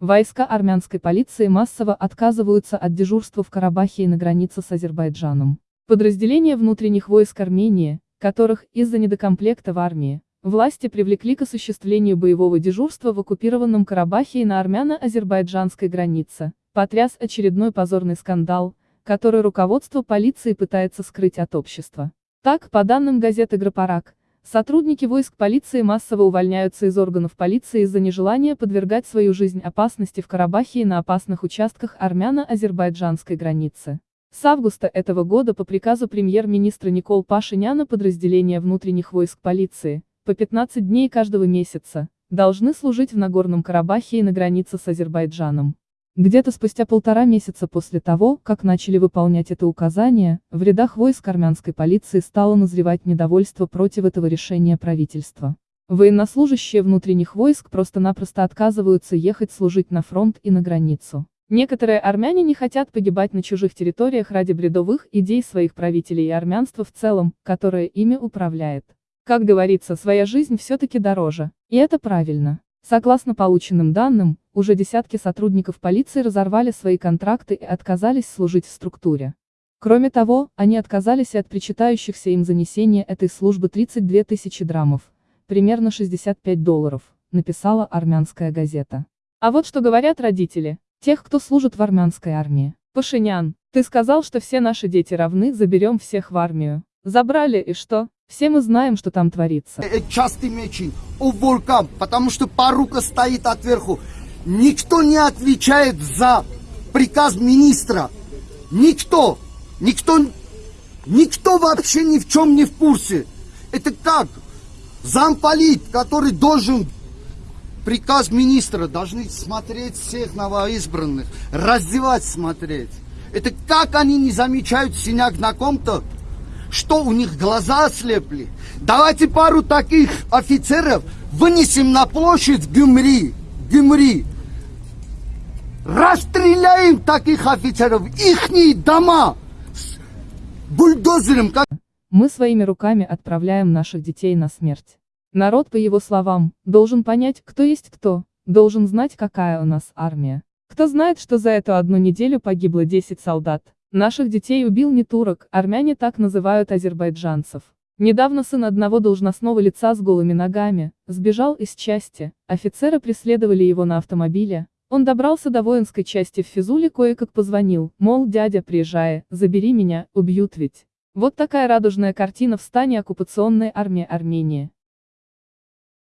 Войска армянской полиции массово отказываются от дежурства в Карабахе и на границе с Азербайджаном. Подразделения внутренних войск Армении, которых из-за недокомплекта в армии, власти привлекли к осуществлению боевого дежурства в оккупированном Карабахе и на армяно-азербайджанской границе, потряс очередной позорный скандал, который руководство полиции пытается скрыть от общества. Так, по данным газеты «Грапарак», сотрудники войск полиции массово увольняются из органов полиции из-за нежелания подвергать свою жизнь опасности в Карабахе и на опасных участках армяно-азербайджанской границы. С августа этого года по приказу премьер-министра Никол Пашиняна подразделения внутренних войск полиции, по 15 дней каждого месяца, должны служить в Нагорном Карабахе и на границе с Азербайджаном. Где-то спустя полтора месяца после того, как начали выполнять это указание, в рядах войск армянской полиции стало назревать недовольство против этого решения правительства. Военнослужащие внутренних войск просто-напросто отказываются ехать служить на фронт и на границу. Некоторые армяне не хотят погибать на чужих территориях ради бредовых идей своих правителей и армянства в целом, которое ими управляет. Как говорится, своя жизнь все-таки дороже. И это правильно. Согласно полученным данным, уже десятки сотрудников полиции разорвали свои контракты и отказались служить в структуре. Кроме того, они отказались и от причитающихся им занесения этой службы 32 тысячи драмов, примерно 65 долларов, написала армянская газета. А вот что говорят родители. Тех, кто служит в армянской армии. Пашинян, ты сказал, что все наши дети равны, заберем всех в армию. Забрали, и что? Все мы знаем, что там творится. Частый мечень, уборка, потому что порука стоит отверху. Никто не отвечает за приказ министра. Никто. Никто, никто вообще ни в чем не в курсе. Это как? Замполит, который должен приказ министра должны смотреть всех новоизбранных, раздевать смотреть. Это как они не замечают синяк на ком-то, что у них глаза ослепли. Давайте пару таких офицеров вынесем на площадь Гюмри, Гюмри. Расстреляем таких офицеров, ихние дома бульдозером. Как... Мы своими руками отправляем наших детей на смерть. Народ, по его словам, должен понять, кто есть кто, должен знать, какая у нас армия. Кто знает, что за эту одну неделю погибло 10 солдат. Наших детей убил не турок, армяне так называют азербайджанцев. Недавно сын одного должностного лица с голыми ногами, сбежал из части, офицеры преследовали его на автомобиле, он добрался до воинской части в Физуле кое-как позвонил, мол, дядя, приезжай, забери меня, убьют ведь. Вот такая радужная картина в стане оккупационной армии Армении.